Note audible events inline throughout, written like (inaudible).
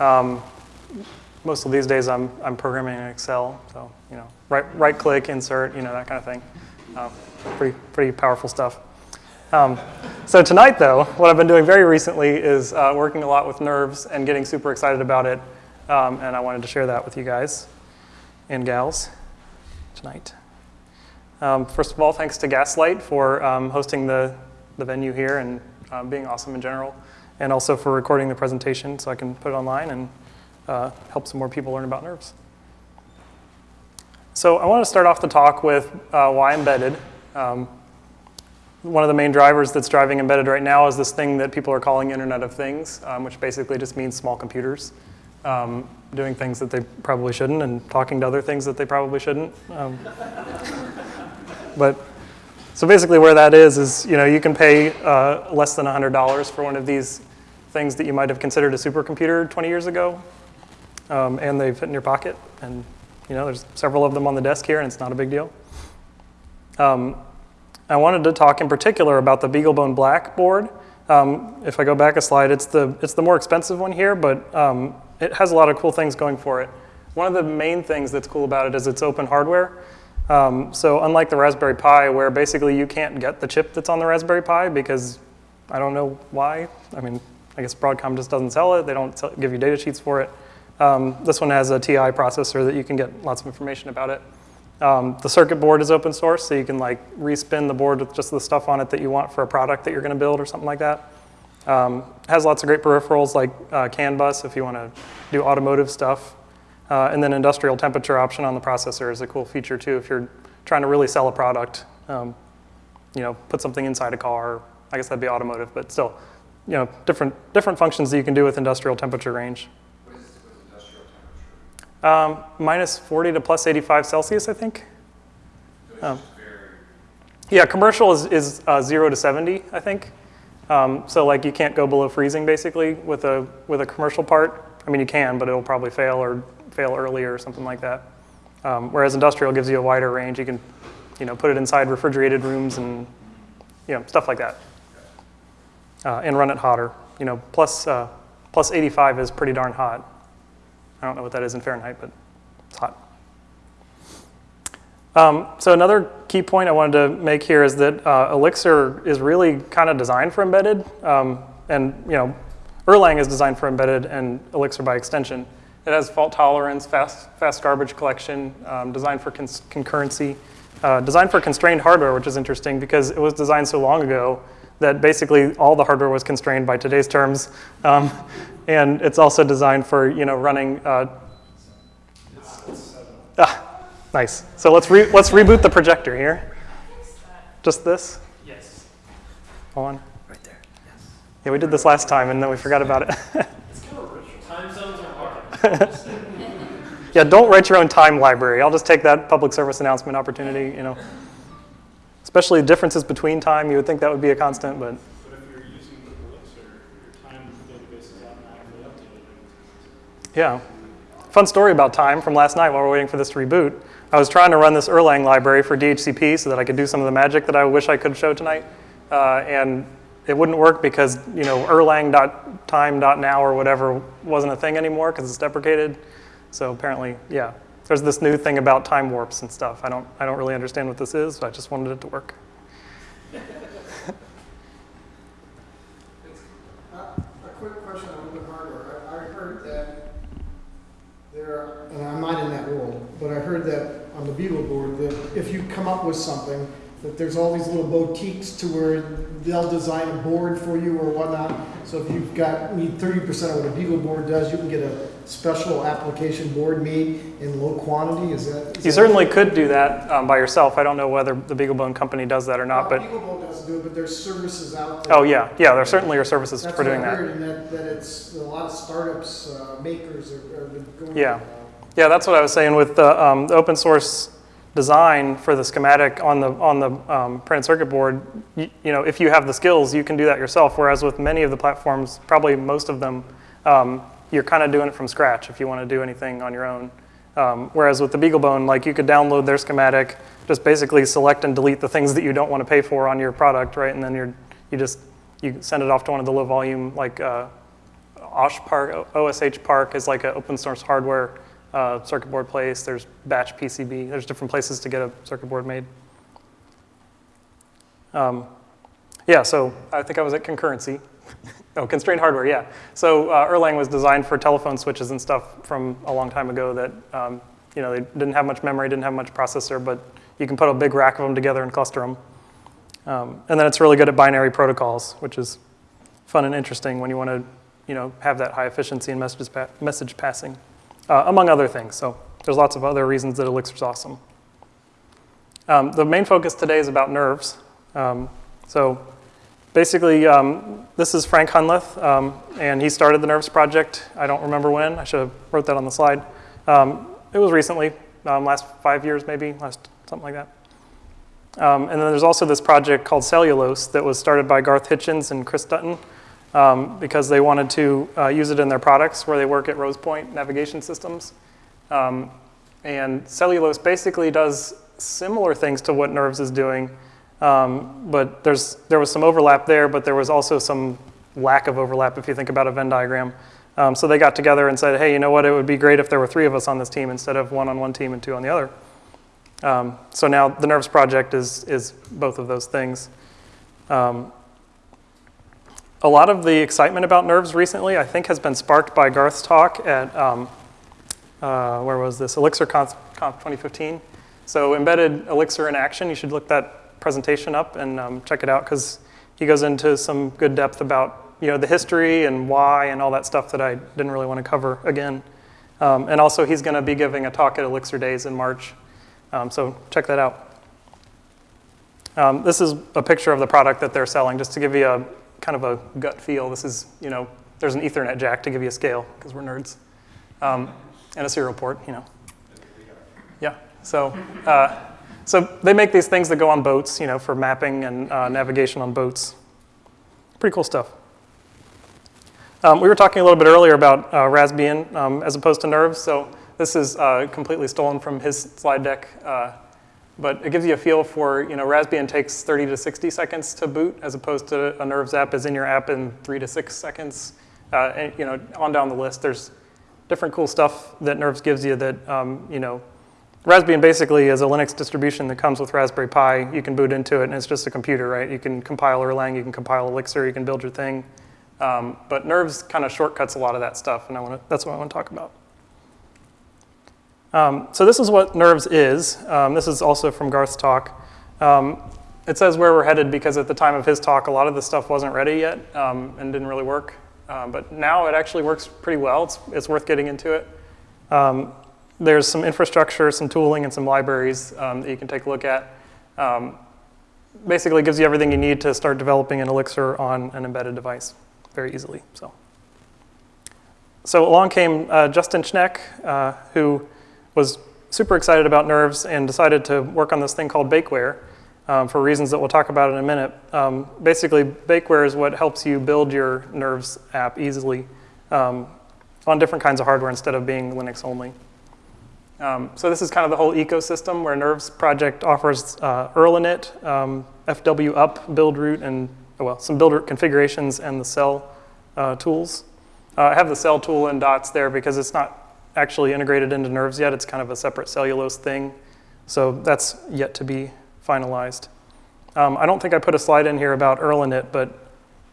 Um, most of these days I'm, I'm programming in Excel, so you know, right, right click, insert, you know, that kind of thing. Uh, pretty, pretty powerful stuff. Um, so tonight though, what I've been doing very recently is uh, working a lot with nerves and getting super excited about it. Um, and I wanted to share that with you guys and gals tonight. Um, first of all, thanks to Gaslight for um, hosting the, the venue here and uh, being awesome in general, and also for recording the presentation so I can put it online and uh, help some more people learn about nerves. So I want to start off the talk with uh, why embedded. Um, one of the main drivers that's driving embedded right now is this thing that people are calling Internet of Things, um, which basically just means small computers um, doing things that they probably shouldn't and talking to other things that they probably shouldn't. Um, (laughs) but so basically where that is, is you know, you can pay uh, less than $100 for one of these things that you might have considered a supercomputer 20 years ago, um, and they fit in your pocket. And you know, there's several of them on the desk here, and it's not a big deal. Um, I wanted to talk in particular about the BeagleBone Black board. Um, if I go back a slide, it's the, it's the more expensive one here, but um, it has a lot of cool things going for it. One of the main things that's cool about it is it's open hardware. Um, so unlike the Raspberry Pi, where basically you can't get the chip that's on the Raspberry Pi because I don't know why. I mean, I guess Broadcom just doesn't sell it. They don't sell, give you data sheets for it. Um, this one has a TI processor that you can get lots of information about it. Um, the circuit board is open source, so you can like respin the board with just the stuff on it that you want for a product that you're going to build or something like that. Um, has lots of great peripherals like uh, CAN bus if you want to do automotive stuff. Uh, and then industrial temperature option on the processor is a cool feature too if you're trying to really sell a product. Um, you know, put something inside a car. I guess that'd be automotive, but still, you know, different, different functions that you can do with industrial temperature range. What is with industrial temperature? Um, minus 40 to plus 85 Celsius, I think. Um, Yeah, commercial is, is uh, zero to 70, I think. Um, so like you can't go below freezing basically with a, with a commercial part. I mean, you can, but it'll probably fail or fail early or something like that. Um, whereas industrial gives you a wider range. You can, you know, put it inside refrigerated rooms and, you know, stuff like that. Uh, and run it hotter. You know, plus, uh, plus 85 is pretty darn hot. I don't know what that is in Fahrenheit, but it's hot. Um, so another key point I wanted to make here is that uh, Elixir is really kind of designed for embedded, um, and you know, Erlang is designed for embedded, and Elixir by extension. It has fault tolerance, fast, fast garbage collection, um, designed for concurrency, uh, designed for constrained hardware, which is interesting because it was designed so long ago that basically all the hardware was constrained by today's terms, um, and it's also designed for you know running. Uh, ah, Nice. So let's, re let's reboot the projector here. Just this? Yes. Hold on. Right there. Yes. Yeah, we did this last time and then we forgot about it. It's kind of ritual. Time zones are hard. yeah, don't write your own time library. I'll just take that public service announcement opportunity, you know. Especially differences between time, you would think that would be a constant, but But if you're using the Elixir, your time database is automatically updated. yeah. Fun story about time from last night while we're waiting for this to reboot. I was trying to run this Erlang library for DHCP so that I could do some of the magic that I wish I could show tonight. Uh, and it wouldn't work because, you know, erlang.time.now or whatever wasn't a thing anymore because it's deprecated. So apparently, yeah, there's this new thing about time warps and stuff. I don't, I don't really understand what this is, but I just wanted it to work. A quick question on open hardware. I I heard that there, are- and I'm not in that world, but I heard that on the Beagle board, that if you come up with something, that there's all these little boutiques to where they'll design a board for you or whatnot. So if you've got, need thirty percent of what a Beagle board does, you can get a special application board made in low quantity, is that? is You that- certainly could do that um, by yourself. I don't know whether the BeagleBone company does that or not, Well, but Beagle board doesn't do it, but there's services out there. oh yeah, yeah, there certainly are services That's for doing that. and that, that it's, a lot of startups, uh, makers are, are going. Yeah. Yeah, that's what I was saying with the, um, the open source design for the schematic on the, on the um, printed circuit board. You, you know, if you have the skills, you can do that yourself. Whereas with many of the platforms, probably most of them, um, you're kind of doing it from scratch if you want to do anything on your own. Um, whereas with the BeagleBone, like you could download their schematic, just basically select and delete the things that you don't want to pay for on your product, right? And then you're, you just you send it off to one of the low volume like uh, OSH Park, OSH Park is like an open source hardware uh, circuit board place. There's Batch PCB. There's different places to get a circuit board made. Um, yeah, so I think I was at concurrency. (laughs) oh, constrained hardware, yeah. So uh, Erlang was designed for telephone switches and stuff from a long time ago that, um, you know, they didn't have much memory, didn't have much processor, but you can put a big rack of them together and cluster them. Um, and then it's really good at binary protocols, which is fun and interesting when you want to, you know, have that high efficiency in message, pa- message passing, uh, among other things. So there's lots of other reasons that Elixir's awesome. Um, the main focus today is about nerves. Um, so basically, um, this is Frank Hunleth, um, and he started the Nerves project. I don't remember when. I should have wrote that on the slide. Um, it was recently, um, last five years maybe, last something like that. And then there's also this project called Cellulose that was started by Garth Hitchens and Chris Dutton um, because they wanted to uh, use it in their products where they work at Rosepoint Navigation Systems. Um, and Cellulose basically does similar things to what Nerves is doing, um, but there's, there was some overlap there, but there was also some lack of overlap if you think about a Venn diagram. Um, so they got together and said, hey, you know what, it would be great if there were three of us on this team instead of one on one team and two on the other. Um, so now the Nerves project is, is both of those things. Um, a lot of the excitement about Nerves recently, I think, has been sparked by Garth's talk at, um, uh, where was this, Elixir Conf, Conf 2015. So embedded Elixir in action, you should look that presentation up and um, check it out because he goes into some good depth about you know, the history and why and all that stuff that I didn't really want to cover again. Um, and also he's going to be giving a talk at Elixir Daze in March. Um, so check that out. Um, this is a picture of the product that they're selling, just to give you a kind of a gut feel. This is, you know, there's an Ethernet jack to give you a scale, because we're nerds. Um, and a serial port, you know. Yeah, so, uh, so they make these things that go on boats, you know, for mapping and uh, navigation on boats. Pretty cool stuff. Um, we were talking a little bit earlier about uh, Raspbian um, as opposed to Nerves, so this is uh, completely stolen from his slide deck, uh, but it gives you a feel for, you know, Raspbian takes 30 to 60 seconds to boot as opposed to a Nerves app is in your app in three to six seconds. Uh, and, you know, on down the list, there's different cool stuff that Nerves gives you that, um, you know, Raspbian basically is a Linux distribution that comes with Raspberry Pi. You can boot into it and it's just a computer, right? You can compile Erlang, you can compile Elixir, you can build your thing. Um, but Nerves kind of shortcuts a lot of that stuff, and I wanna, that's what I want to talk about. Um, so this is what Nerves is. Um, this is also from Garth's talk. Um, it says where we're headed because at the time of his talk, a lot of the stuff wasn't ready yet um, and didn't really work. Um, but now it actually works pretty well. It's, it's worth getting into it. Um, there's some infrastructure, some tooling, and some libraries that you can take a look at. basically gives you everything you need to start developing an Elixir on an embedded device very easily. So, so along came uh, Justin Schneck, uh, who was super excited about nerves and decided to work on this thing called Bakeware um, for reasons that we'll talk about in a minute. Um, basically, Bakeware is what helps you build your nerves app easily um, on different kinds of hardware instead of being Linux only. Um, so this is kind of the whole ecosystem where Nerves project offers uh, Erlinit, um, FW up, Buildroot, and oh, well, some Buildroot configurations and the cell uh, tools. Uh, I have the cell tool in dots there because it's not actually integrated into Nerves yet. It's kind of a separate cellulose thing. So that's yet to be finalized. Um, I don't think I put a slide in here about Erlinit, but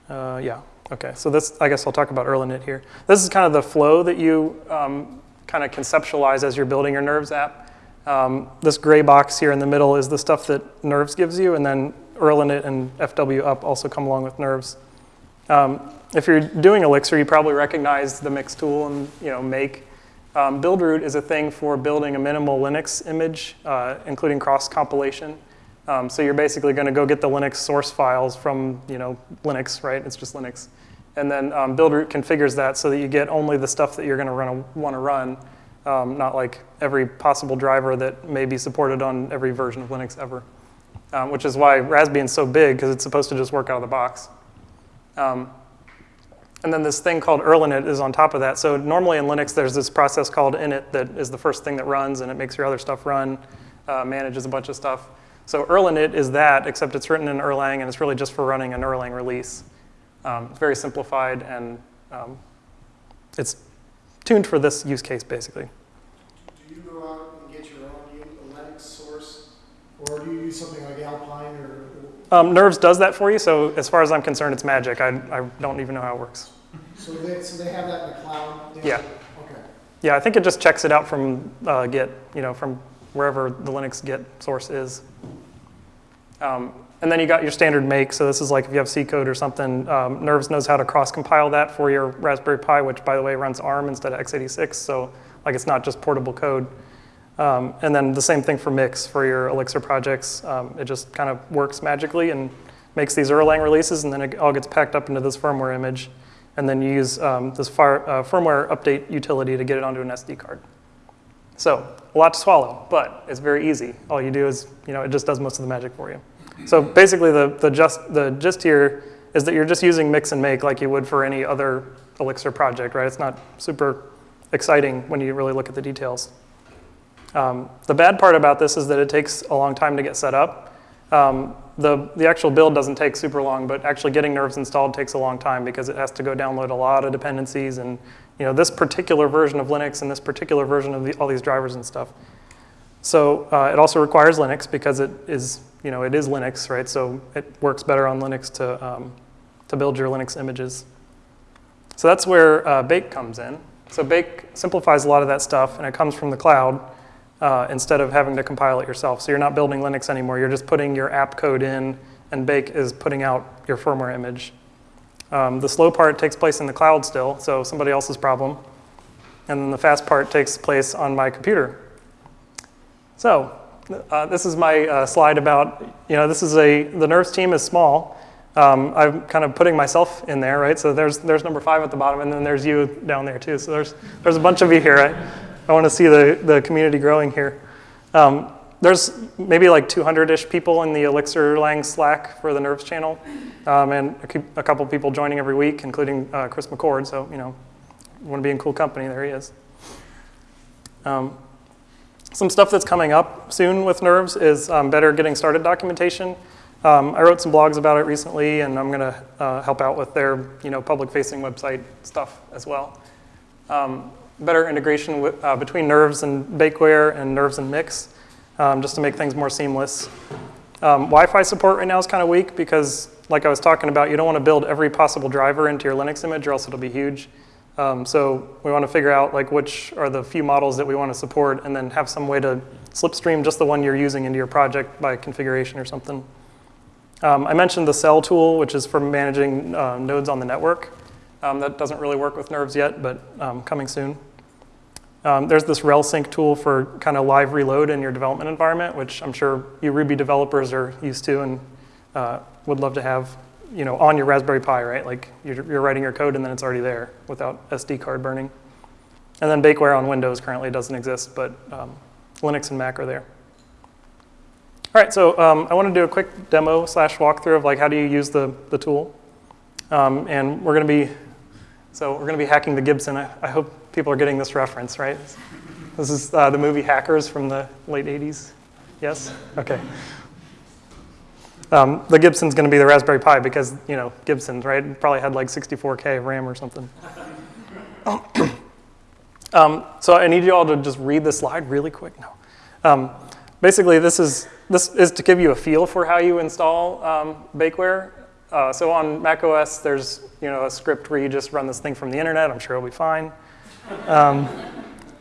uh, yeah. Okay, so this, I guess I'll talk about Erlinit here. This is kind of the flow that you um, kind of conceptualize as you're building your Nerves app. Um, this gray box here in the middle is the stuff that Nerves gives you, and then Erlinit and FW up also come along with Nerves. Um, if you're doing Elixir, you probably recognize the mix tool and you know make. Um, Buildroot is a thing for building a minimal Linux image, uh, including cross compilation. Um, so you're basically going to go get the Linux source files from you know Linux, right? It's just Linux, and then um, Buildroot configures that so that you get only the stuff that you're going to run want to run, um, not like every possible driver that may be supported on every version of Linux ever. Um, which is why Raspbian's so big because it's supposed to just work out of the box. And then this thing called Erlinit is on top of that. So normally in Linux, there's this process called init that is the first thing that runs, and it makes your other stuff run, uh, manages a bunch of stuff. So Erlinit is that, except it's written in Erlang, and it's really just for running an Erlang release. Um, it's very simplified, and um, it's tuned for this use case, basically. Do you go out and get your own Linux source, or do you use something like Alpine or? Um, Nerves does that for you, so as far as I'm concerned, it's magic. I, I don't even know how it works. So they, so they have that in the cloud? They- Yeah. Okay. Yeah, I think it just checks it out from uh, Git, you know, from wherever the Linux Git source is. Um, and then you got your standard make. So this is like if you have C code or something, um, Nerves knows how to cross compile that for your Raspberry Pi, which by the way runs ARM instead of x86. So like it's not just portable code. Um, and then the same thing for Mix for your Elixir projects. Um, it just kind of works magically and makes these Erlang releases, and then it all gets packed up into this firmware image. And then you use um, this fire, uh, firmware update utility to get it onto an SD card. So a lot to swallow, but it's very easy. All you do is, you know, it just does most of the magic for you. So basically, the, the, just, the gist here is that you're just using mix and make like you would for any other Elixir project, right? It's not super exciting when you really look at the details. Um, the bad part about this is that it takes a long time to get set up. Um, the, the actual build doesn't take super long, but actually getting Nerves installed takes a long time because it has to go download a lot of dependencies and you know this particular version of Linux and this particular version of the, all these drivers and stuff. So uh, it also requires Linux because it is you know it is Linux, right? So it works better on Linux to um, to build your Linux images. So that's where uh, Bake comes in. So Bake simplifies a lot of that stuff, and it comes from the cloud uh, instead of having to compile it yourself. So you're not building Linux anymore. You're just putting your app code in, and Bake is putting out your firmware image. Um, the slow part takes place in the cloud still, so somebody else's problem. And then the fast part takes place on my computer. So uh, this is my uh, slide about, you know, this is a, the Nerves team is small. Um, I'm kind of putting myself in there, right? So there's, there's number five at the bottom, and then there's you down there too. So there's, there's a bunch of you here. I, I want to see the, the community growing here. Um, there's maybe like 200-ish people in the Elixir Lang Slack for the Nerves channel, um, and a, a couple people joining every week, including uh, Chris McCord. So you know, want to be in cool company. There he is. Um, some stuff that's coming up soon with Nerves is um, better getting started documentation. Um, I wrote some blogs about it recently, and I'm going to uh, help out with their you know public-facing website stuff as well. Um, better integration with, uh, between Nerves and Bakeware and Nerves and Mix, um, just to make things more seamless. Um, Wi-Fi support right now is kind of weak because, like I was talking about, you don't want to build every possible driver into your Linux image, or else it'll be huge. Um, so we want to figure out like which are the few models that we want to support, and then have some way to slipstream just the one you're using into your project by configuration or something. Um, I mentioned the cell tool, which is for managing uh, nodes on the network. Um, that doesn't really work with Nerves yet, but um, coming soon. Um, there's this RelSync tool for kind of live reload in your development environment, which I'm sure you Ruby developers are used to and uh, would love to have, you know, on your Raspberry Pi, right? Like you're, you're writing your code and then it's already there without SD card burning. And then Bakeware on Windows currently doesn't exist, but um, Linux and Mac are there. All right, so um, I want to do a quick demo slash walkthrough of like how do you use the, the tool. Um, and we're going to be, so we're going to be hacking the Gibson. I, I hope people are getting this reference, right? This is uh, the movie Hackers from the late 80s. Yes? Okay. Um, the Gibson's going to be the Raspberry Pi because, you know, Gibson, right? Probably had like 64K of RAM or something. (coughs) um, so I need you all to just read the slide really quick. No. Um, basically, this is, this is to give you a feel for how you install um, Bakeware. Uh, so on macOS, there's you know a script where you just run this thing from the internet. I'm sure it'll be fine. Um,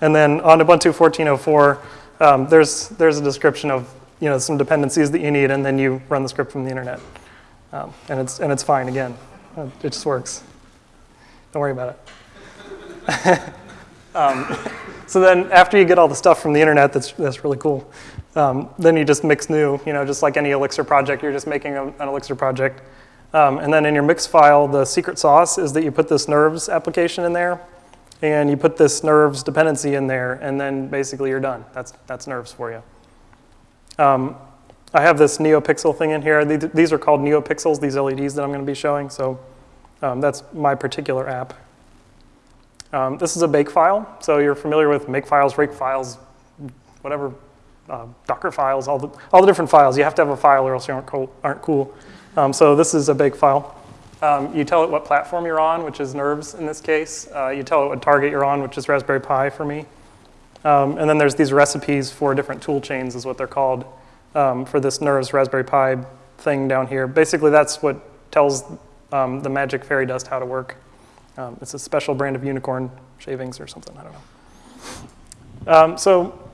and then on Ubuntu 14.04, um, there's there's a description of you know some dependencies that you need, and then you run the script from the internet, um, and it's and it's fine again. Uh, It just works. Don't worry about it. (laughs) Um, so then after you get all the stuff from the internet, that's that's really cool. Um, then you just mix new, you know, just like any Elixir project, you're just making a, an Elixir project. Um, and then in your mix file, the secret sauce is that you put this nerves application in there, and you put this nerves dependency in there, and then basically you're done. That's, that's nerves for you. Um, I have this NeoPixel thing in here. These, are called NeoPixels, these LEDs that I'm going to be showing. So um, that's my particular app. Um, this is a bake file. So you're familiar with make files, rake files, whatever, uh, Docker files, all the, all the different files. You have to have a file or else you aren't. Aren't cool. Um, so this is a bake file. Um, you tell it what platform you're on, which is Nerves in this case. Uh, you tell it what target you're on, which is Raspberry Pi for me. Um, and then there's these recipes for different tool chains, is what they're called, um, for this Nerves Raspberry Pi thing down here. Basically, that's what tells um, the magic fairy dust how to work. Um, it's a special brand of unicorn shavings or something, I don't know. So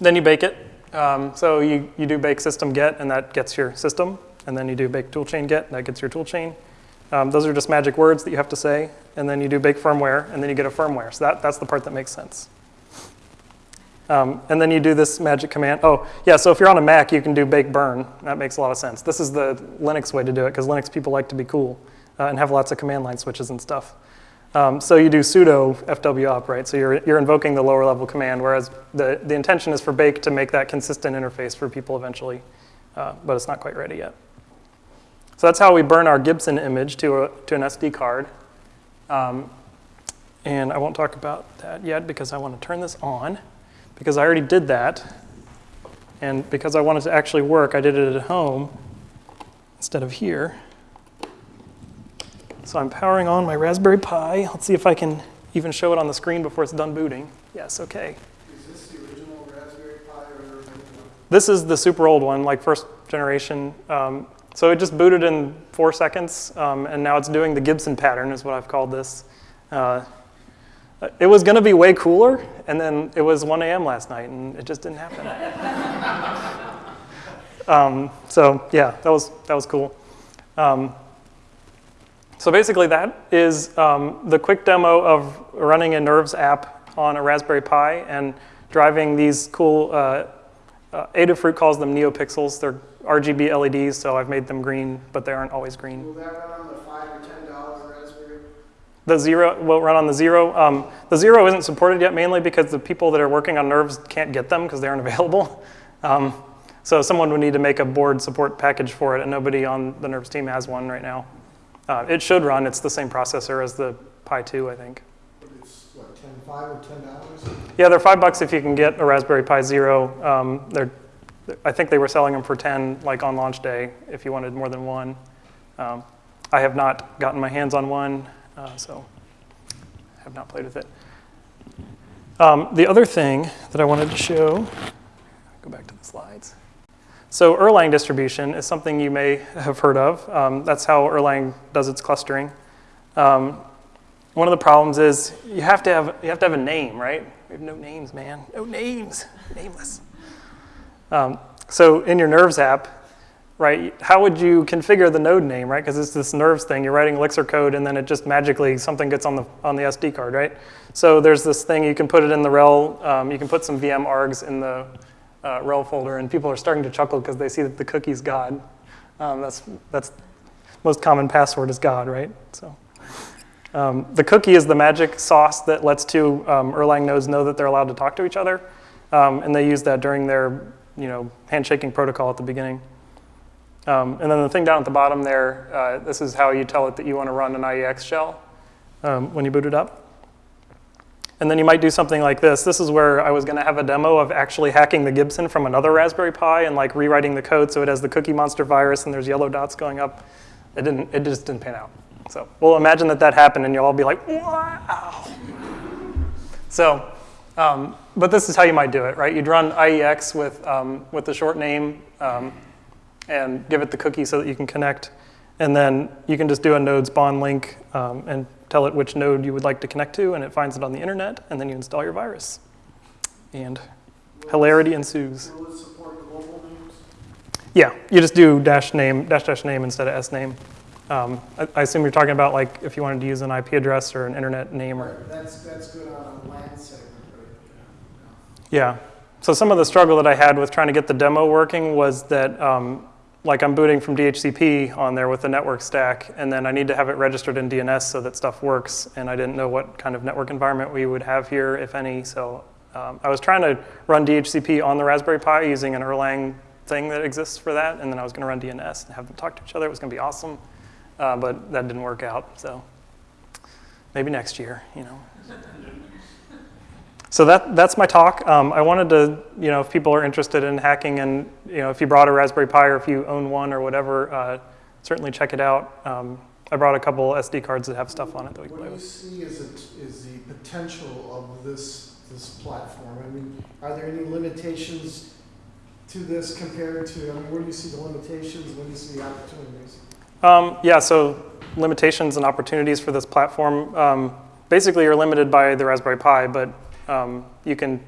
then you bake it. So you, you do bake system get, and that gets your system. And then you do bake toolchain get, and that gets your toolchain. Um, those are just magic words that you have to say. And then you do bake firmware, and then you get a firmware. So that, that's the part that makes sense. Um, and then you do this magic command. Oh, yeah, so if you're on a Mac, you can do bake burn. That makes a lot of sense. This is the Linux way to do it, because Linux people like to be cool uh, and have lots of command line switches and stuff. Um, so you do sudo fw right? So you're, you're invoking the lower level command, whereas the, the intention is for Bake to make that consistent interface for people eventually, uh, but it's not quite ready yet. So that's how we burn our Gibson image to, a, to an SD card. Um, and I won't talk about that yet because I want to turn this on because I already did that. And because I wanted to actually work, I did it at home instead of here. So I'm powering on my Raspberry Pi. Let's see if I can even show it on the screen before it's done booting. Yes, okay. Is this the original Raspberry Pi or? This is the super old one, like first generation. Um, so it just booted in four seconds, um, and now it's doing the Gibson pattern, is what I've called this. Uh, it was going to be way cooler, and then it was 1 a.m. last night, and it just didn't happen. (laughs) um, so yeah, that was that was cool. Um, so basically, that is um, the quick demo of running a Nerves app on a Raspberry Pi and driving these cool. Uh, uh, Adafruit calls them NeoPixels. They're RGB LEDs, so I've made them green, but they aren't always green. Will that run on the five or ten dollar Raspberry? The zero will run on the zero. Um, the zero isn't supported yet, mainly because the people that are working on Nerves can't get them because they aren't (laughs) available. Um, so someone would need to make a board support package for it, and nobody on the Nerves team has one right now. Uh, it should run. It's the same processor as the Pi 2, I think. But it's what, ten, five or ten dollars? Yeah, they're five bucks if you can get a Raspberry Pi Zero. Um, they're, I think they were selling them for 10, like on launch day, if you wanted more than one. Um, I have not gotten my hands on one, uh, so have not played with it. Um, the other thing that I wanted to show, go back to the slides. So Erlang distribution is something you may have heard of. Um, that's how Erlang does its clustering. Um, one of the problems is you have to have you have to have a name, right? We have no names, man. No names, nameless. Um, so in your Nerves app, right? How would you configure the node name, right? Because it's this Nerves thing. You're writing Elixir code, and then it just magically something gets on the on the SD card, right? So there's this thing you can put it in the rel. Um, you can put some VM args in the uh, rel folder, and people are starting to chuckle because they see that the cookie's God. Um, that's that's most common password is God, right? So. Um, the cookie is the magic sauce that lets two um, Erlang nodes know that they're allowed to talk to each other, um, and they use that during their you know, handshaking protocol at the beginning. Um, and then the thing down at the bottom there, uh, this is how you tell it that you want to run an IEX shell um, when you boot it up. And then you might do something like this. This is where I was going to have a demo of actually hacking the Gibson from another Raspberry Pi and like rewriting the code so it has the Cookie Monster virus and there's yellow dots going up. It didn't. It just didn't pan out. So we'll imagine that that happened and you'll all be like, wow. So, um, but this is how you might do it, right? You'd run IEX with, um, with the short name um, and give it the cookie so that you can connect. And then you can just do a node spawn link um, and tell it which node you would like to connect to, and it finds it on the internet, and then you install your virus. And hilarity ensues. Will it support global names? Yeah, you just do dash name, dash dash name instead of s name. Um, I, I assume you're talking about like if you wanted to use an IP address or an internet name or. That's, that's good on a LAN segment, right? Yeah. So some of the struggle that I had with trying to get the demo working was that um, like I'm booting from DHCP on there with the network stack, and then I need to have it registered in DNS so that stuff works, and I didn't know what kind of network environment we would have here, if any. So um, I was trying to run DHCP on the Raspberry Pi using an Erlang thing that exists for that, and then I was going to run DNS and have them talk to each other. It was going to be awesome, uh, but that didn't work out. So maybe next year, you know. So that, that's my talk. Um, I wanted to, you know, if people are interested in hacking and, you know, if you brought a Raspberry Pi or if you own one or whatever, uh, certainly check it out. Um, I brought a couple SD cards that have stuff on it that we can What play do you see as, it- is the potential of this, this platform? I mean, are there any limitations to this compared to, I mean, where do you see the limitations, where do you see the opportunities? Um, yeah, so limitations and opportunities for this platform. Um, basically, you're limited by the Raspberry Pi, but um, you can,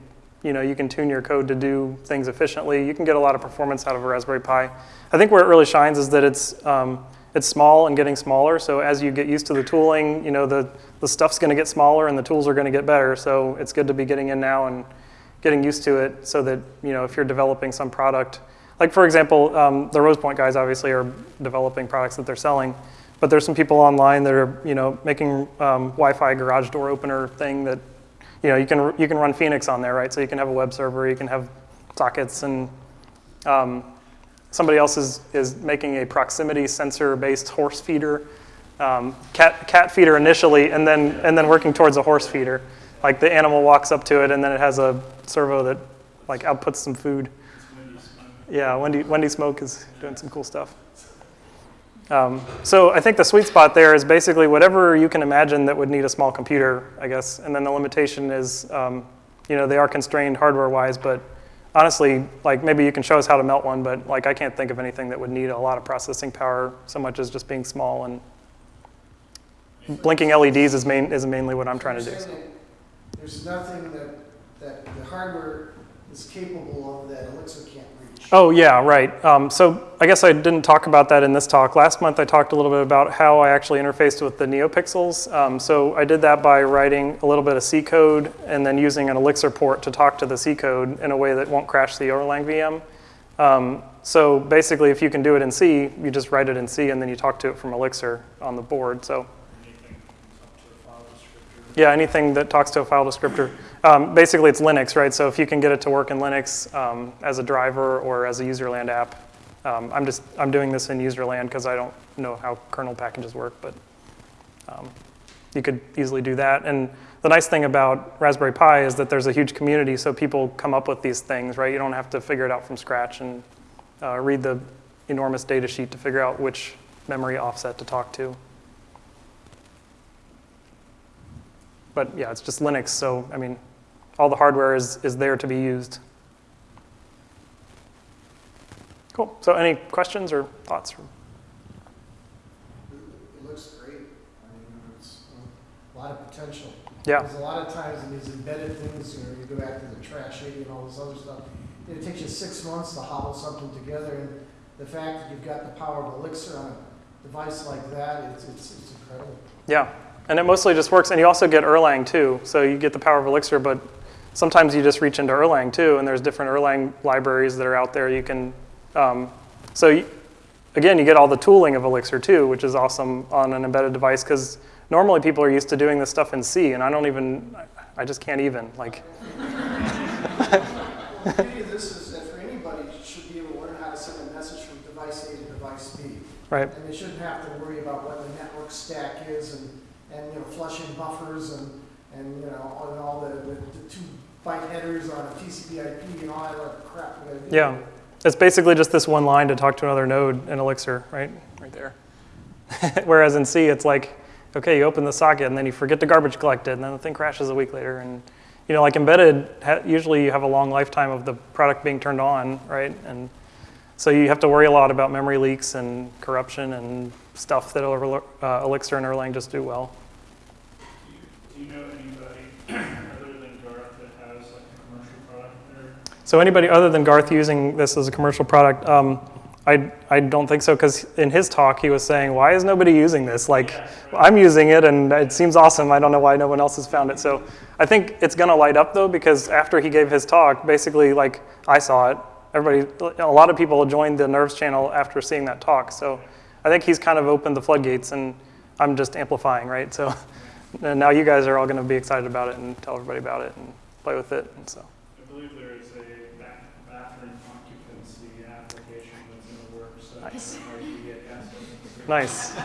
you know, you can tune your code to do things efficiently. You can get a lot of performance out of a Raspberry Pi. I think where it really shines is that it's um, it's small and getting smaller. So as you get used to the tooling, you know, the the stuff's going to get smaller and the tools are going to get better. So it's good to be getting in now and getting used to it, so that you know, if you're developing some product. Like for example, um, the Rosepoint guys obviously are developing products that they're selling, but there's some people online that are you know making um, Wi-Fi garage door opener thing that you know you can you can run Phoenix on there, right? So you can have a web server, you can have sockets, and um, somebody else is is making a proximity sensor-based horse feeder, um, cat cat feeder initially, and then and then working towards a horse feeder. Like the animal walks up to it, and then it has a servo that like outputs some food. Yeah, Wendy, Wendy Smoak is doing some cool stuff. Um, so I think the sweet spot there is basically whatever you can imagine that would need a small computer, I guess. And then the limitation is, um, you know, they are constrained hardware-wise, but honestly, like maybe you can show us how to melt one, but like I can't think of anything that would need a lot of processing power so much as just being small and blinking LEDs is main is mainly what I'm trying to do. There's nothing that, that the hardware is capable of that Elixir can't reach. Oh, yeah, right. Um, so I guess I didn't talk about that in this talk. Last month I talked a little bit about how I actually interfaced with the NeoPixels. Um, so I did that by writing a little bit of C code and then using an Elixir port to talk to the C code in a way that won't crash the Erlang VM. Um, so basically, if you can do it in C, you just write it in C and then you talk to it from Elixir on the board. So Anything up to the file descriptor. yeah, anything that talks to a file descriptor. Um, basically, it's Linux, right? So if you can get it to work in Linux um, as a driver or as a userland app, um, I'm just I'm doing this in userland because I don't know how kernel packages work, but um, you could easily do that. And the nice thing about Raspberry Pi is that there's a huge community, so people come up with these things, right? You don't have to figure it out from scratch and uh, read the enormous data sheet to figure out which memory offset to talk to. But yeah, it's just Linux, so I mean, all the hardware is, is there to be used. Cool. So any questions or thoughts? It looks great. I mean, it's a lot of potential. Yeah. There's a lot of times in these embedded things, you know, you go back to the trash aid and all this other stuff. It takes you six months to hobble something together, and the fact that you've got the power of Elixir on a device like that, it's, it's, it's incredible. Yeah. And it mostly just works. And you also get Erlang too. So you get the power of Elixir, but sometimes you just reach into Erlang too. And there's different Erlang libraries that are out there. You can, um, so you, again, you get all the tooling of Elixir too, which is awesome on an embedded device because normally people are used to doing this stuff in C, and I don't even, I just can't even. Like, The beauty of this is that for anybody, should be able to learn how to send a message from device A to device B. right? And they shouldn't have to worry about what the network stack is and, and, you know, flushing buffers and, and, you know, and all the, the, the two byte headers on a TCP IP and all that other crap we gotta do. Yeah. It's basically just this one line to talk to another node in Elixir, right? Right there. (laughs) Whereas in C, it's like, okay, you open the socket and then you forget to garbage collect it, and then the thing crashes a week later. And you know, like embedded, ha- usually you have a long lifetime of the product being turned on, right? And so you have to worry a lot about memory leaks and corruption and stuff that uh, Elixir and Erlang just do well. Do you, do you know anybody other than Garth that has like a commercial product there? So anybody other than Garth using this as a commercial product, um, I, I don't think so because in his talk he was saying, why is nobody using this? Like, I'm using it and it seems awesome. I don't know why no one else has found it. So I think it's going to light up though because after he gave his talk, basically like I saw it, everybody, a lot of people joined the Nerves channel after seeing that talk. So I think he's kind of opened the floodgates and I'm just amplifying, right? So (laughs) now you guys are all going to be excited about it and tell everybody about it and play with it. And so. I believe there is a ba- bathroom occupancy application that's in the works. that Nice. might be a gas station. Nice.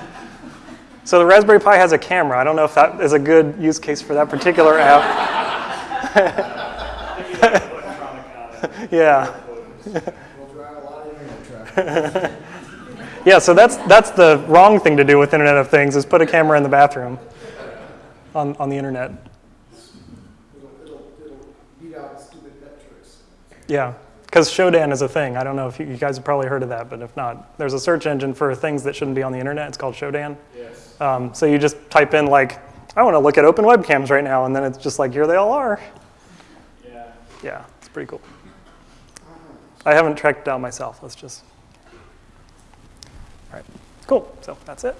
So the Raspberry Pi has a camera. I don't know if that is a good use case for that particular app. Maybe like electronic eye. Yeah. We'll drive a lot of internet traffic. Yeah, so that's, that's the wrong thing to do with Internet of Things is put a camera in the bathroom on, on the internet. It'll, it'll, it'll beat out stupid pet. Yeah, because Shodan is a thing. I don't know if you, you guys have probably heard of that, but if not, there's a search engine for things that shouldn't be on the internet. It's called Shodan. Yes. Um, so you just type in like, I want to look at open webcams right now, and then it's just like, here they all are. Yeah. Yeah, it's pretty cool. I haven't tracked it down myself. Let's just. All right, cool. So that's it.